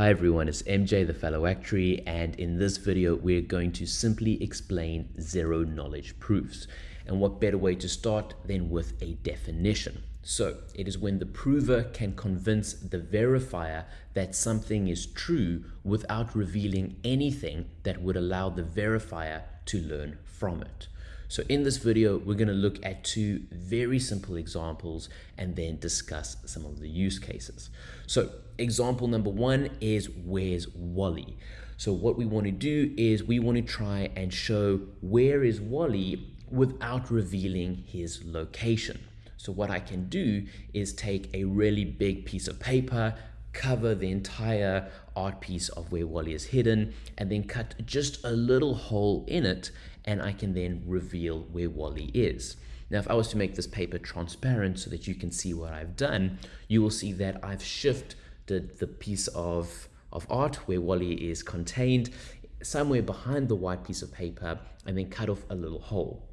Hi everyone, it's MJ the fellow actuary and in this video we're going to simply explain zero knowledge proofs. And what better way to start than with a definition. So it is when the prover can convince the verifier that something is true without revealing anything that would allow the verifier to learn from it. So in this video, we're going to look at two very simple examples and then discuss some of the use cases. So example number one is where's Wally? So what we want to do is we want to try and show where is Wally without revealing his location. So what I can do is take a really big piece of paper, cover the entire art piece of where Wally is hidden, and then cut just a little hole in it and I can then reveal where Wally is. Now, if I was to make this paper transparent so that you can see what I've done, you will see that I've shifted the piece of, of art where Wally is contained somewhere behind the white piece of paper and then cut off a little hole.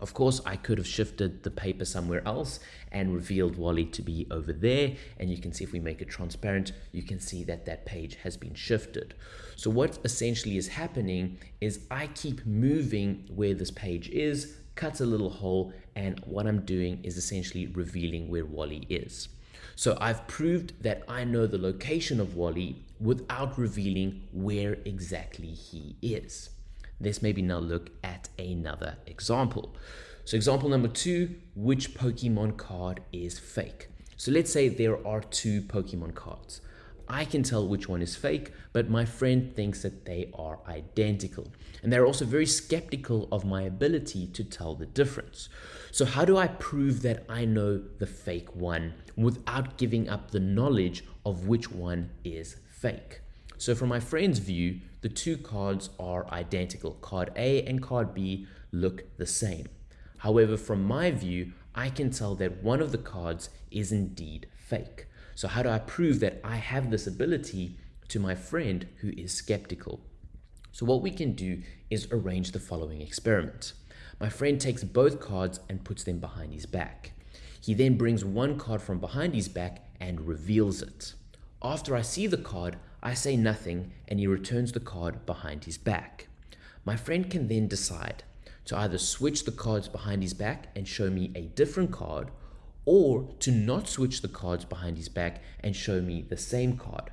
Of course, I could have shifted the paper somewhere else and revealed Wally to be over there. And you can see if we make it transparent, you can see that that page has been shifted. So what essentially is happening is I keep moving where this page is, cuts a little hole, and what I'm doing is essentially revealing where Wally is. So I've proved that I know the location of Wally without revealing where exactly he is. Let's maybe now look at another example. So example number two, which Pokemon card is fake? So let's say there are two Pokemon cards. I can tell which one is fake, but my friend thinks that they are identical. And they're also very skeptical of my ability to tell the difference. So how do I prove that I know the fake one without giving up the knowledge of which one is fake? So from my friend's view, the two cards are identical. Card A and card B look the same. However, from my view, I can tell that one of the cards is indeed fake. So how do I prove that I have this ability to my friend who is skeptical? So what we can do is arrange the following experiment. My friend takes both cards and puts them behind his back. He then brings one card from behind his back and reveals it. After I see the card, I say nothing and he returns the card behind his back. My friend can then decide to either switch the cards behind his back and show me a different card or to not switch the cards behind his back and show me the same card.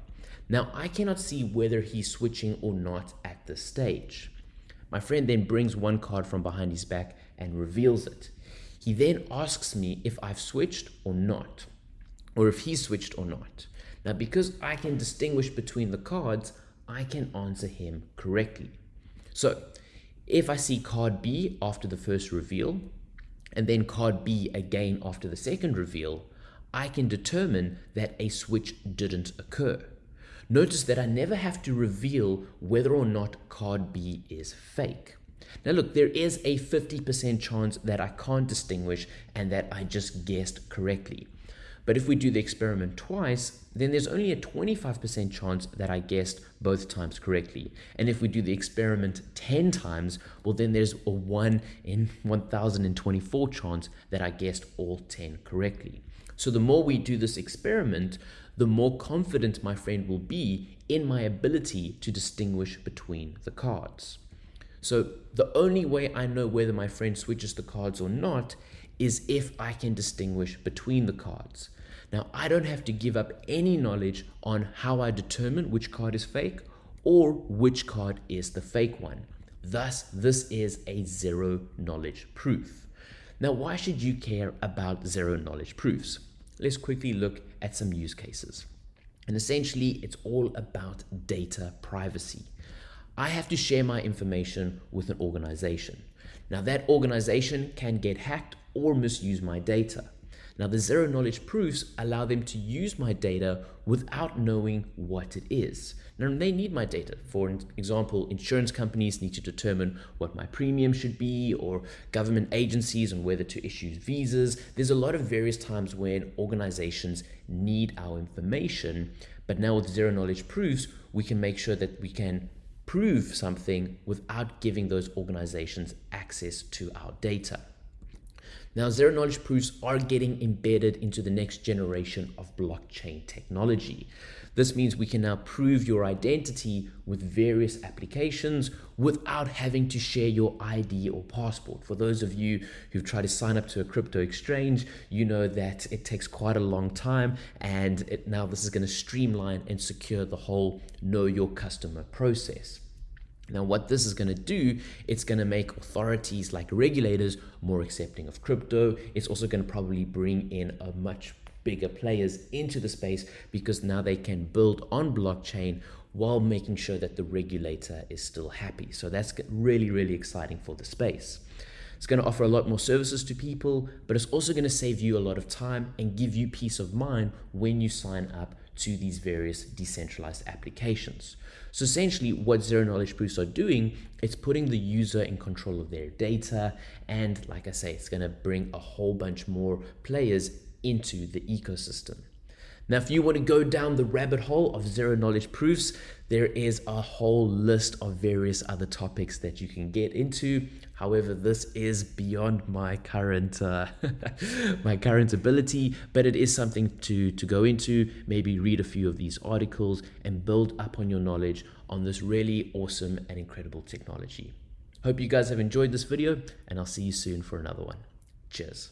Now I cannot see whether he's switching or not at this stage. My friend then brings one card from behind his back and reveals it. He then asks me if I've switched or not, or if he's switched or not. Now, because I can distinguish between the cards, I can answer him correctly. So if I see card B after the first reveal, and then card B again after the second reveal, I can determine that a switch didn't occur. Notice that I never have to reveal whether or not card B is fake. Now look, there is a 50% chance that I can't distinguish and that I just guessed correctly. But if we do the experiment twice, then there's only a 25% chance that I guessed both times correctly. And if we do the experiment 10 times, well, then there's a 1 in 1024 chance that I guessed all 10 correctly. So the more we do this experiment, the more confident my friend will be in my ability to distinguish between the cards. So the only way I know whether my friend switches the cards or not is if I can distinguish between the cards. Now, I don't have to give up any knowledge on how I determine which card is fake or which card is the fake one. Thus, this is a zero knowledge proof. Now, why should you care about zero knowledge proofs? Let's quickly look at some use cases. And essentially, it's all about data privacy. I have to share my information with an organization. Now, that organization can get hacked or misuse my data. Now the zero knowledge proofs allow them to use my data without knowing what it is. Now they need my data. For example, insurance companies need to determine what my premium should be or government agencies on whether to issue visas. There's a lot of various times when organizations need our information. But now with zero knowledge proofs, we can make sure that we can prove something without giving those organizations access to our data. Now, zero knowledge proofs are getting embedded into the next generation of blockchain technology. This means we can now prove your identity with various applications without having to share your ID or passport. For those of you who've tried to sign up to a crypto exchange, you know that it takes quite a long time and it, now this is going to streamline and secure the whole know your customer process. Now, what this is going to do, it's going to make authorities like regulators more accepting of crypto. It's also going to probably bring in a much bigger players into the space because now they can build on blockchain while making sure that the regulator is still happy. So that's really, really exciting for the space. It's going to offer a lot more services to people, but it's also going to save you a lot of time and give you peace of mind when you sign up to these various decentralized applications. So essentially what zero knowledge proofs are doing, it's putting the user in control of their data. And like I say, it's going to bring a whole bunch more players into the ecosystem. Now, if you want to go down the rabbit hole of zero knowledge proofs, there is a whole list of various other topics that you can get into. However, this is beyond my current uh, my current ability, but it is something to to go into. Maybe read a few of these articles and build up on your knowledge on this really awesome and incredible technology. Hope you guys have enjoyed this video, and I'll see you soon for another one. Cheers.